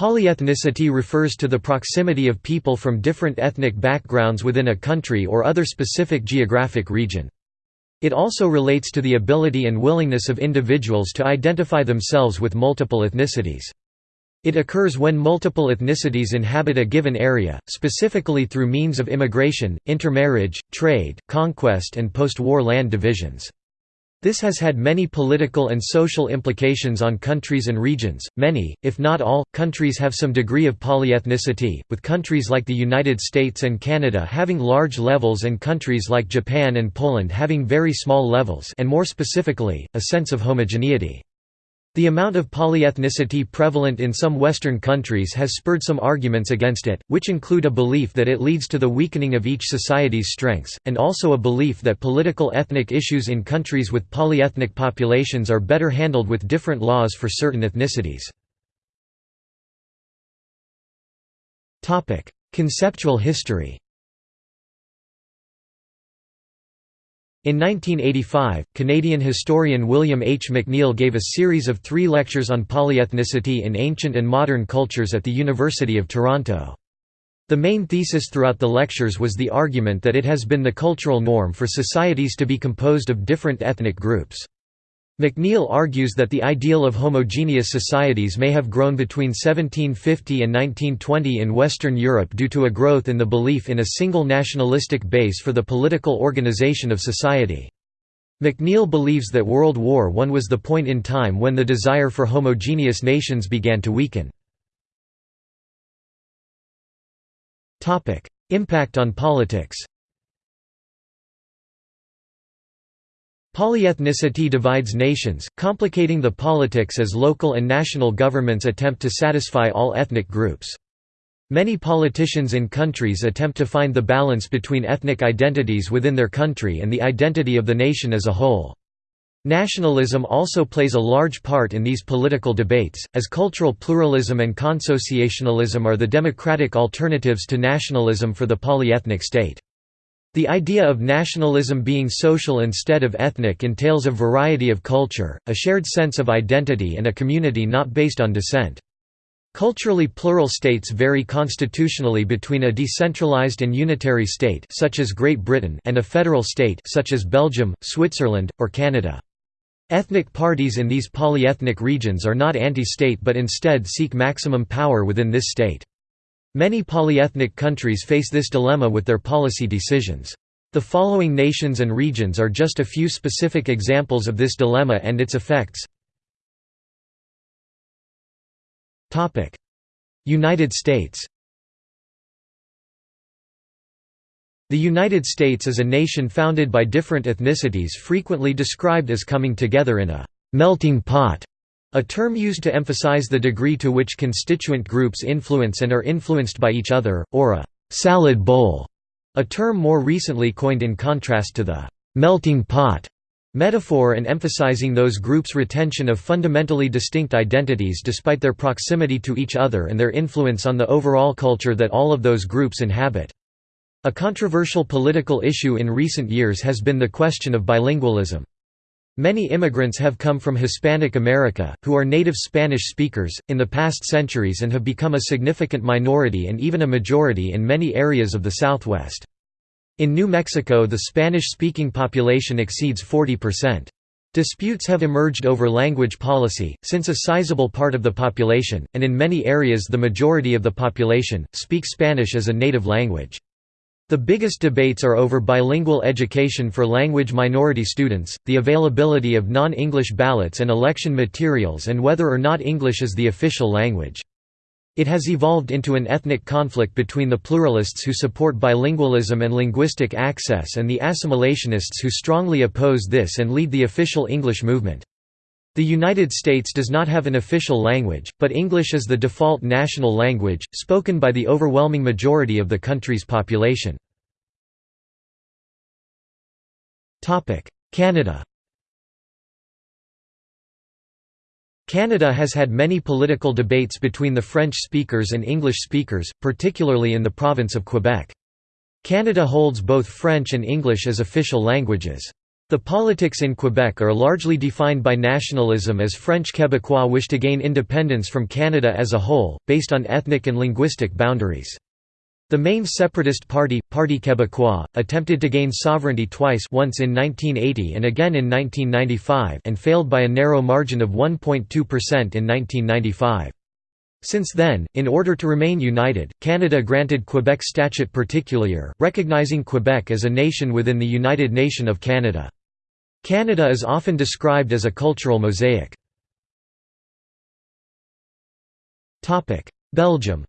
Polyethnicity refers to the proximity of people from different ethnic backgrounds within a country or other specific geographic region. It also relates to the ability and willingness of individuals to identify themselves with multiple ethnicities. It occurs when multiple ethnicities inhabit a given area, specifically through means of immigration, intermarriage, trade, conquest and post-war land divisions. This has had many political and social implications on countries and regions. Many, if not all, countries have some degree of polyethnicity, with countries like the United States and Canada having large levels and countries like Japan and Poland having very small levels and more specifically, a sense of homogeneity. The amount of polyethnicity prevalent in some Western countries has spurred some arguments against it, which include a belief that it leads to the weakening of each society's strengths, and also a belief that political ethnic issues in countries with polyethnic populations are better handled with different laws for certain ethnicities. Conceptual history In 1985, Canadian historian William H. McNeill gave a series of three lectures on polyethnicity in ancient and modern cultures at the University of Toronto. The main thesis throughout the lectures was the argument that it has been the cultural norm for societies to be composed of different ethnic groups. McNeill argues that the ideal of homogeneous societies may have grown between 1750 and 1920 in Western Europe due to a growth in the belief in a single nationalistic base for the political organization of society. McNeill believes that World War I was the point in time when the desire for homogeneous nations began to weaken. Impact on politics Polyethnicity divides nations, complicating the politics as local and national governments attempt to satisfy all ethnic groups. Many politicians in countries attempt to find the balance between ethnic identities within their country and the identity of the nation as a whole. Nationalism also plays a large part in these political debates, as cultural pluralism and consociationalism are the democratic alternatives to nationalism for the polyethnic state. The idea of nationalism being social instead of ethnic entails a variety of culture, a shared sense of identity and a community not based on descent. Culturally plural states vary constitutionally between a decentralized and unitary state such as Great Britain and a federal state such as Belgium, Switzerland, or Canada. Ethnic parties in these polyethnic regions are not anti-state but instead seek maximum power within this state. Many polyethnic countries face this dilemma with their policy decisions. The following nations and regions are just a few specific examples of this dilemma and its effects. United States The United States is a nation founded by different ethnicities frequently described as coming together in a «melting pot» A term used to emphasize the degree to which constituent groups influence and are influenced by each other, or a «salad bowl», a term more recently coined in contrast to the «melting pot» metaphor and emphasizing those groups' retention of fundamentally distinct identities despite their proximity to each other and their influence on the overall culture that all of those groups inhabit. A controversial political issue in recent years has been the question of bilingualism. Many immigrants have come from Hispanic America, who are native Spanish speakers, in the past centuries and have become a significant minority and even a majority in many areas of the Southwest. In New Mexico the Spanish-speaking population exceeds 40%. Disputes have emerged over language policy, since a sizable part of the population, and in many areas the majority of the population, speak Spanish as a native language. The biggest debates are over bilingual education for language minority students, the availability of non-English ballots and election materials and whether or not English is the official language. It has evolved into an ethnic conflict between the pluralists who support bilingualism and linguistic access and the assimilationists who strongly oppose this and lead the official English movement. The United States does not have an official language, but English is the default national language, spoken by the overwhelming majority of the country's population. Canada Canada has had many political debates between the French speakers and English speakers, particularly in the province of Quebec. Canada holds both French and English as official languages. The politics in Quebec are largely defined by nationalism as French Quebecois wish to gain independence from Canada as a whole, based on ethnic and linguistic boundaries. The main separatist party, Parti Québécois, attempted to gain sovereignty twice once in 1980 and again in 1995 and failed by a narrow margin of 1.2% in 1995. Since then, in order to remain united, Canada granted Quebec Statute Particulier, recognizing Quebec as a nation within the United Nation of Canada. Canada is often described as a cultural mosaic. Belgium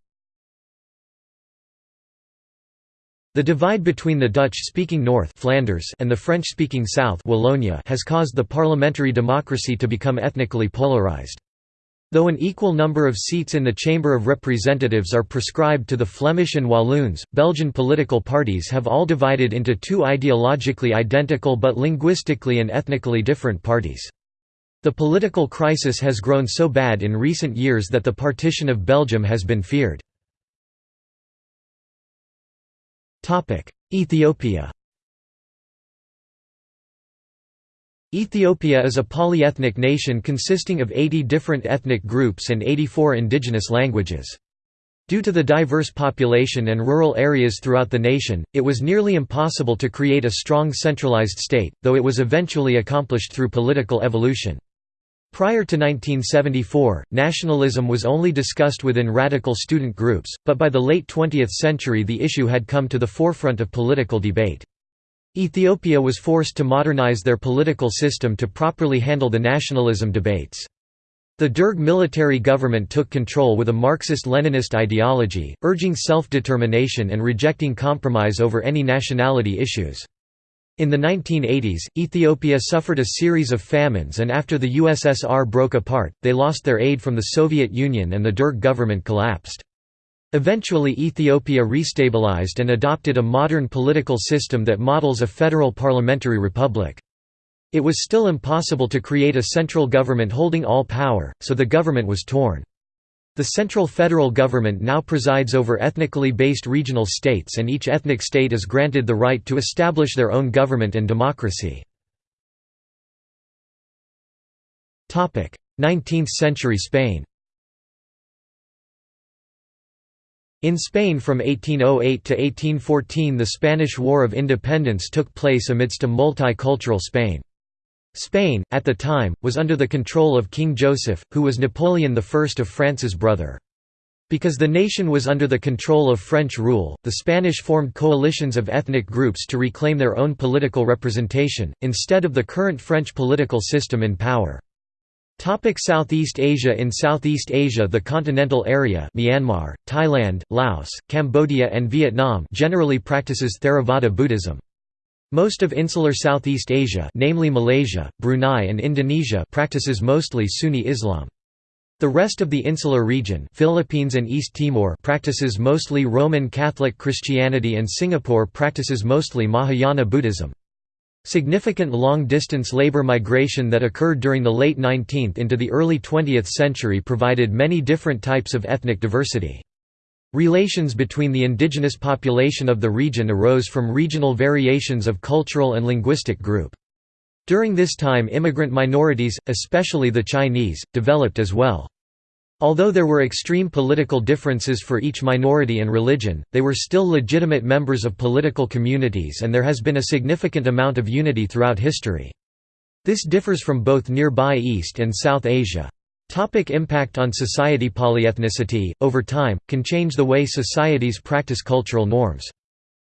The divide between the Dutch-speaking North Flanders and the French-speaking South Wallonia has caused the parliamentary democracy to become ethnically polarized. Though an equal number of seats in the Chamber of Representatives are prescribed to the Flemish and Walloons, Belgian political parties have all divided into two ideologically identical but linguistically and ethnically different parties. The political crisis has grown so bad in recent years that the partition of Belgium has been feared. Ethiopia Ethiopia is a polyethnic nation consisting of 80 different ethnic groups and 84 indigenous languages. Due to the diverse population and rural areas throughout the nation, it was nearly impossible to create a strong centralized state, though it was eventually accomplished through political evolution. Prior to 1974, nationalism was only discussed within radical student groups, but by the late 20th century the issue had come to the forefront of political debate. Ethiopia was forced to modernize their political system to properly handle the nationalism debates. The Derg military government took control with a Marxist-Leninist ideology, urging self-determination and rejecting compromise over any nationality issues. In the 1980s, Ethiopia suffered a series of famines and after the USSR broke apart, they lost their aid from the Soviet Union and the Derg government collapsed. Eventually Ethiopia restabilized and adopted a modern political system that models a federal parliamentary republic. It was still impossible to create a central government holding all power, so the government was torn. The central federal government now presides over ethnically based regional states and each ethnic state is granted the right to establish their own government and democracy. 19th century Spain In Spain from 1808 to 1814 the Spanish War of Independence took place amidst a multicultural Spain. Spain, at the time, was under the control of King Joseph, who was Napoleon I of France's brother. Because the nation was under the control of French rule, the Spanish formed coalitions of ethnic groups to reclaim their own political representation, instead of the current French political system in power. Topic Southeast Asia In Southeast Asia the continental area Myanmar, Thailand, Laos, Cambodia and Vietnam generally practices Theravada Buddhism. Most of insular Southeast Asia namely Malaysia, Brunei and Indonesia practices mostly Sunni Islam. The rest of the insular region Philippines and East Timor practices mostly Roman Catholic Christianity and Singapore practices mostly Mahayana Buddhism. Significant long-distance labor migration that occurred during the late 19th into the early 20th century provided many different types of ethnic diversity. Relations between the indigenous population of the region arose from regional variations of cultural and linguistic group. During this time immigrant minorities, especially the Chinese, developed as well. Although there were extreme political differences for each minority and religion, they were still legitimate members of political communities and there has been a significant amount of unity throughout history. This differs from both nearby East and South Asia. Topic impact on society Polyethnicity, over time, can change the way societies practice cultural norms.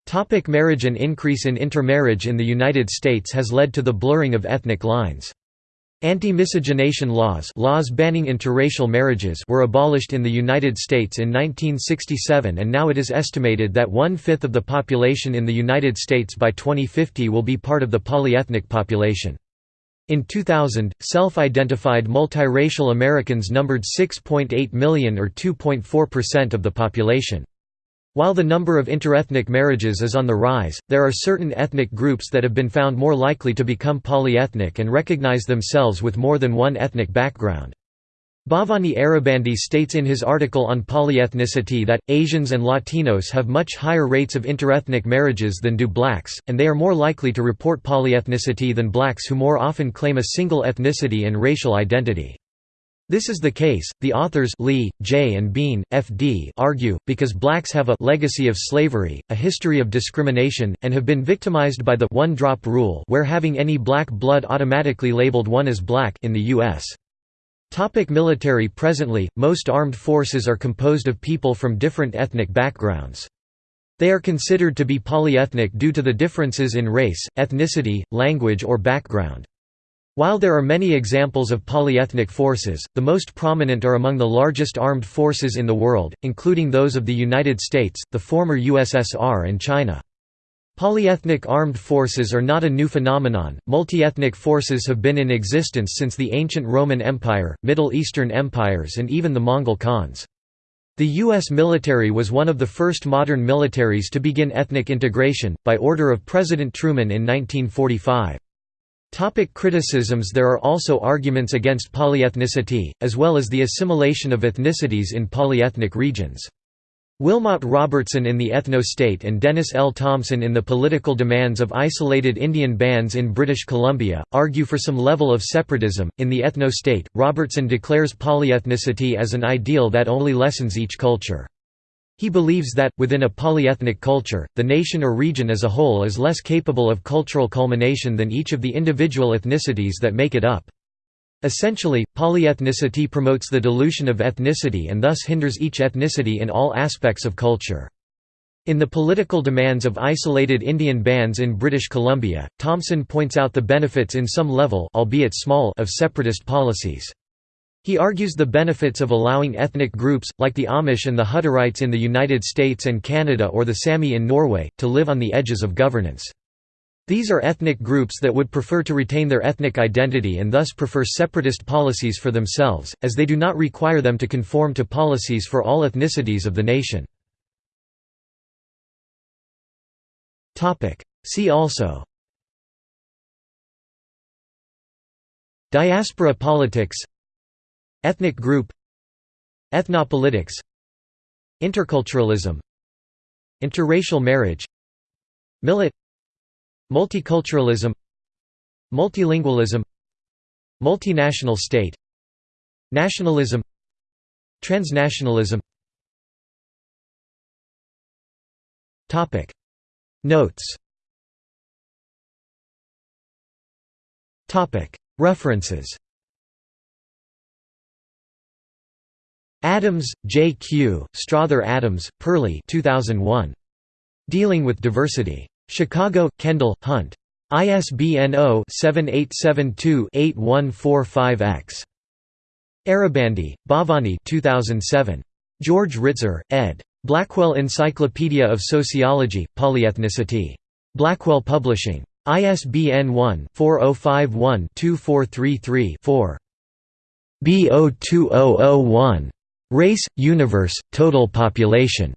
Topic marriage An increase in intermarriage in the United States has led to the blurring of ethnic lines. Anti-miscegenation laws, laws banning interracial marriages were abolished in the United States in 1967 and now it is estimated that one-fifth of the population in the United States by 2050 will be part of the polyethnic population. In 2000, self-identified multiracial Americans numbered 6.8 million or 2.4% of the population. While the number of interethnic marriages is on the rise, there are certain ethnic groups that have been found more likely to become polyethnic and recognize themselves with more than one ethnic background. Bhavani Arabandi states in his article on polyethnicity that, Asians and Latinos have much higher rates of interethnic marriages than do blacks, and they are more likely to report polyethnicity than blacks who more often claim a single ethnicity and racial identity. This is the case, the authors Lee, J. and Bean, F.D. argue, because blacks have a legacy of slavery, a history of discrimination, and have been victimized by the one-drop rule where having any black blood automatically labeled one as black in the U.S. Topic military Presently, most armed forces are composed of people from different ethnic backgrounds. They are considered to be polyethnic due to the differences in race, ethnicity, language or background. While there are many examples of polyethnic forces, the most prominent are among the largest armed forces in the world, including those of the United States, the former USSR and China. Polyethnic armed forces are not a new phenomenon, multiethnic forces have been in existence since the ancient Roman Empire, Middle Eastern empires and even the Mongol Khans. The U.S. military was one of the first modern militaries to begin ethnic integration, by order of President Truman in 1945. Topic criticisms There are also arguments against polyethnicity, as well as the assimilation of ethnicities in polyethnic regions. Wilmot Robertson in The Ethno-State and Dennis L. Thompson in The Political Demands of Isolated Indian Bands in British Columbia, argue for some level of separatism. In The Ethno-State, Robertson declares polyethnicity as an ideal that only lessens each culture. He believes that, within a polyethnic culture, the nation or region as a whole is less capable of cultural culmination than each of the individual ethnicities that make it up. Essentially, polyethnicity promotes the dilution of ethnicity and thus hinders each ethnicity in all aspects of culture. In the political demands of isolated Indian bands in British Columbia, Thompson points out the benefits in some level albeit small of separatist policies. He argues the benefits of allowing ethnic groups, like the Amish and the Hutterites in the United States and Canada or the Sami in Norway, to live on the edges of governance. These are ethnic groups that would prefer to retain their ethnic identity and thus prefer separatist policies for themselves, as they do not require them to conform to policies for all ethnicities of the nation. See also Diaspora politics Ethnic group Ethnopolitics Interculturalism Interracial marriage Millet Multiculturalism Multilingualism Multinational state Nationalism Transnationalism. Notes. References Adams, J. Q., Strother Adams, Perley 2001. Dealing with Diversity. Chicago, Kendall, Hunt. ISBN 0-7872-8145-X. Arabandi, Bhavani 2007. George Ritzer, ed. Blackwell Encyclopedia of Sociology, Polyethnicity. Blackwell Publishing. ISBN 1-4051-2433-4. B02001. Race, Universe, Total Population.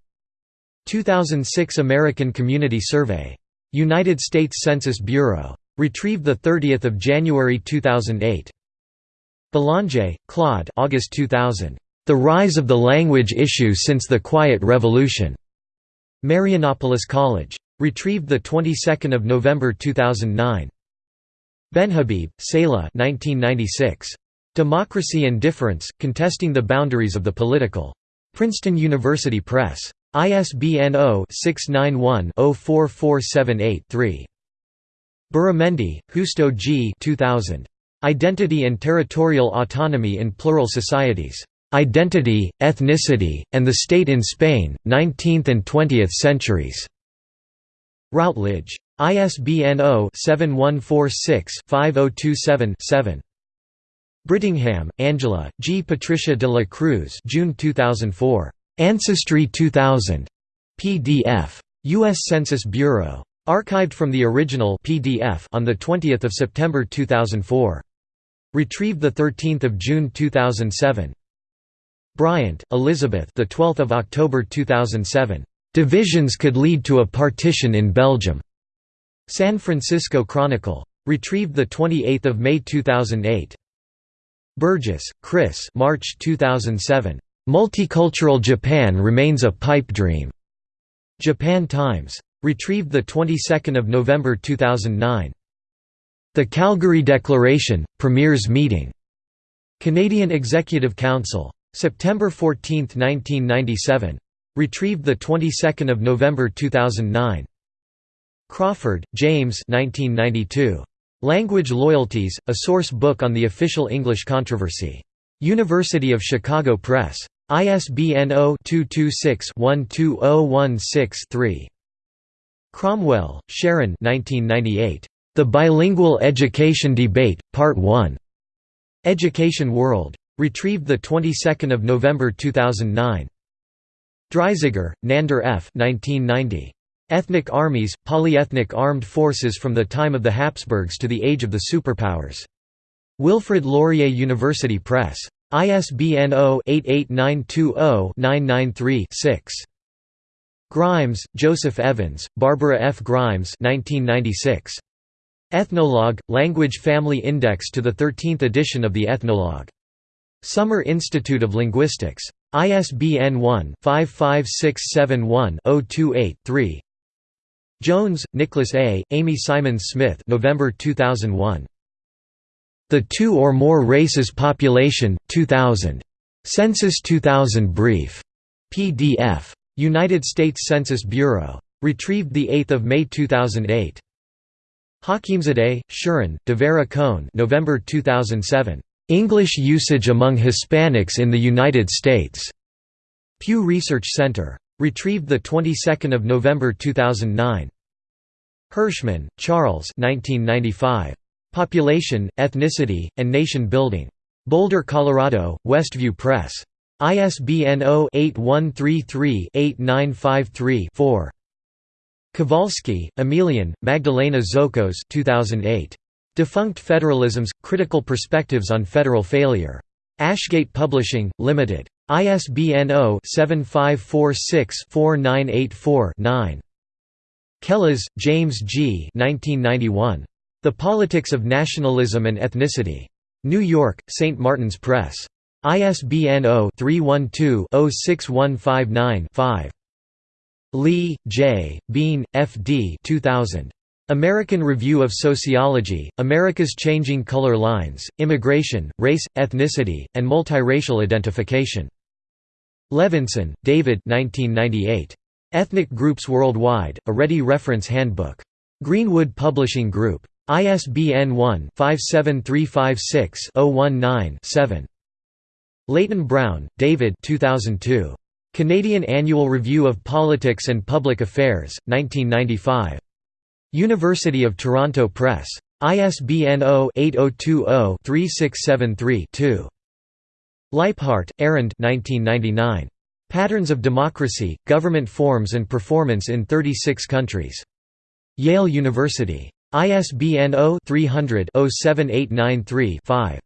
2006 American Community Survey. United States Census Bureau. Retrieved 30 January 2008. Belanger, Claude August 2000. The Rise of the Language Issue Since the Quiet Revolution. Marianopolis College. Retrieved the 22nd of November 2009. Benhabib, Seyla 1996. Democracy and Difference: Contesting the Boundaries of the Political. Princeton University Press. ISBN 0-691-04478-3. Beramendi, Justo G. 2000. Identity and Territorial Autonomy in Plural Societies. Identity, Ethnicity, and the State in Spain, 19th and 20th Centuries. Routledge. ISBN 0-7146-5027-7. Brittingham, Angela, G. Patricia de la Cruz June 2004. Ancestry 2000. PDF. U.S. Census Bureau. Archived from the original PDF on 20 September 2004. Retrieved 13 June 2007. Bryant, Elizabeth the 12th of October 2007. Divisions could lead to a partition in Belgium. San Francisco Chronicle. Retrieved 28 May 2008. Burgess, Chris March 2007. Multicultural Japan remains a pipe dream. Japan Times. Retrieved the 22nd of November 2009. The Calgary Declaration Premiers Meeting. Canadian Executive Council. September 14, 1997. Retrieved the 22nd of November 2009. Crawford, James 1992. Language Loyalties, a source book on the official English controversy. University of Chicago Press. ISBN 0-226-12016-3. Cromwell, Sharon The Bilingual Education Debate, Part 1. Education World. Retrieved the 22nd of November 2009. Dreisziger, Nandor F. 1990. Ethnic Armies, Polyethnic Armed Forces from the Time of the Habsburgs to the Age of the Superpowers. Wilfrid Laurier University Press. ISBN 0-88920-993-6. Grimes, Joseph Evans, Barbara F. Grimes 1996. Ethnologue, Language Family Index to the 13th edition of the Ethnologue. Summer Institute of Linguistics. ISBN 1-55671-028-3 Jones, Nicholas A., Amy Symens Smith November 2001. The Two or More Races Population, 2000. Census 2000 Brief. PDF. United States Census Bureau. Retrieved 8 May 2008. Hakimzadeh, Shirin, D'Vera Cohn November 2007. English Usage Among Hispanics in the United States. Pew Research Center. Retrieved the 22nd of November 2009. Hirschman, Charles 1995. Population, Ethnicity, and Nation Building. Boulder, Colorado, Westview Press. ISBN 0-8133-8953-4. Kavalski, Emilian, Magdalena Zolkos 2008. Defunct Federalisms – Critical Perspectives on Federal Failure. Ashgate Publishing, Limited. ISBN 0-7546-4984-9. Kellas, James G. 1991. The Politics of Nationalism and Ethnicity. New York, St. Martin's Press. ISBN 0-312-06159-5. Lee, J., Bean, F. D. 2000. American Review of Sociology, America's Changing Color Lines, Immigration, Race, Ethnicity, and Multiracial Identification. Levinson, David 1998. Ethnic Groups Worldwide, a Ready Reference Handbook. Greenwood Publishing Group. ISBN 1-57356-019-7. Leyton-Brown, David 2002. Canadian Annual Review of Politics and Public Affairs, 1995. University of Toronto Press. ISBN 0-8020-3673-2. Lijphart, Arend 1999. Patterns of Democracy, Government Forms and Performance in 36 Countries. Yale University. ISBN 0-300-07893-5.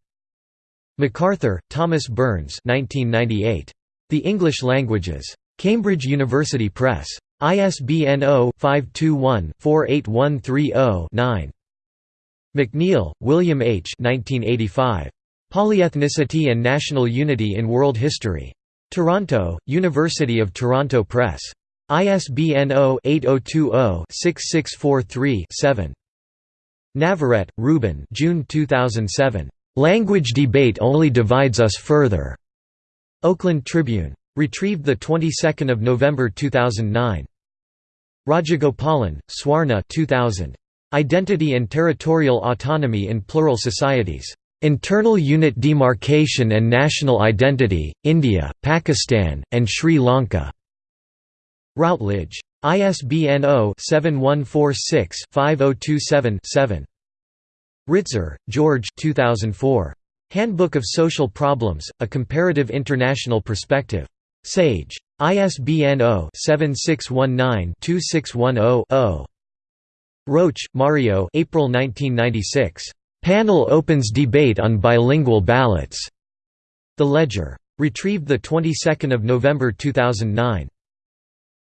MacArthur, Thomas Burns 1998. The English Languages. Cambridge University Press. ISBN 0-521-48130-9. McNeill, William H. 1985. Polyethnicity and National Unity in World History. Toronto, University of Toronto Press. ISBN 0-8020-6643-7. Navarrete, Ruben June 2007. "'Language debate only divides us further' Oakland Tribune. Retrieved the 22nd of November 2009. Rajagopalan, Swarna 2000. Identity and Territorial Autonomy in Plural Societies. Internal Unit Demarcation and National Identity, India, Pakistan, and Sri Lanka. Routledge. ISBN 0-7146-5027-7. Ritzer, George 2004. Handbook of Social Problems, A Comparative International Perspective. Sage. ISBN 0-7619-2610-0. Roach, Mario April 1996. Panel opens debate on bilingual ballots. The Ledger. Retrieved the 22nd of November 2009.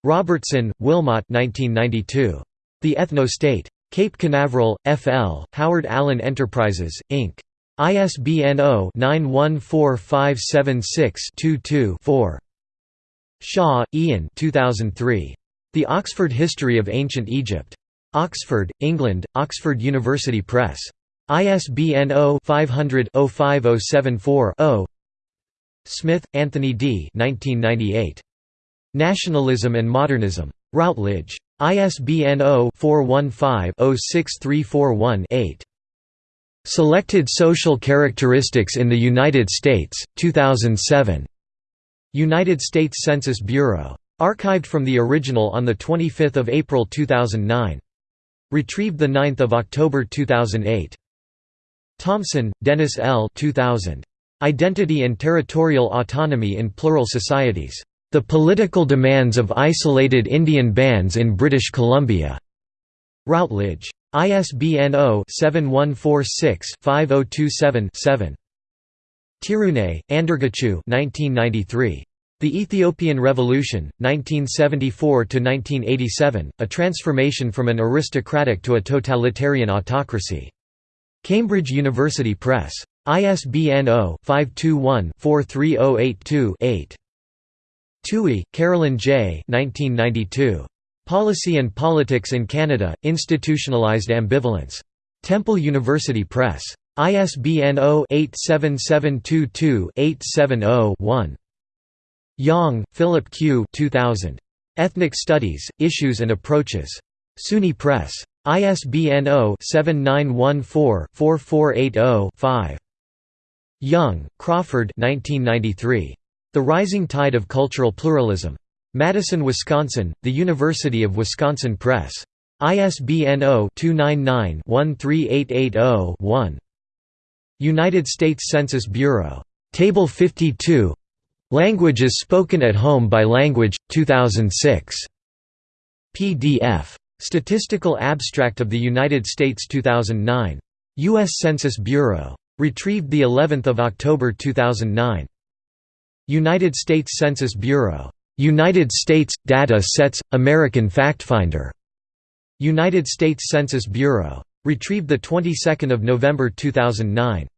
Robertson, Wilmot 1992. The Ethno-State. Cape Canaveral, F.L., Howard Allen Enterprises, Inc. ISBN 0-914576-22-4. Shaw, Ian 2003. The Oxford History of Ancient Egypt. Oxford, England, Oxford University Press. ISBN 0-500-05074-0 Smith, Anthony D. 1998. Nationalism and Modernism. Routledge. ISBN 0-415-06341-8. Selected Social Characteristics in the United States, 2007. United States Census Bureau. Archived from the original on 25 April 2009. Retrieved 9 October 2008. Thompson, Dennis L. 2000. Identity and Territorial Autonomy in Plural Societies. The Political Demands of Isolated Indian Bands in British Columbia. Routledge. ISBN 0-7146-5027-7. Tiruneh, Andargachew 1993. The Ethiopian Revolution, 1974–1987, A Transformation from an Aristocratic to a Totalitarian Autocracy. Cambridge University Press. ISBN 0-521-43082-8. Tuohy, Carolyn J. 1992. Policy and Politics in Canada, Institutionalized Ambivalence. Temple University Press. ISBN 0-87722-870-1. Yong, Philip Q. 2000. Ethnic Studies, Issues and Approaches. SUNY Press. ISBN 0-7914-4480-5. Young, Crawford 1993. The Rising Tide of Cultural Pluralism. Madison, Wisconsin, The University of Wisconsin Press. ISBN 0-299-13880-1. United States Census Bureau. Table 52 Languages spoken at home by language, 2006. PDF. Statistical Abstract of the United States 2009. U.S. Census Bureau. Retrieved the 11th of October 2009. United States Census Bureau. United States Data Sets American FactFinder. United States Census Bureau. Retrieved the 22nd of November 2009.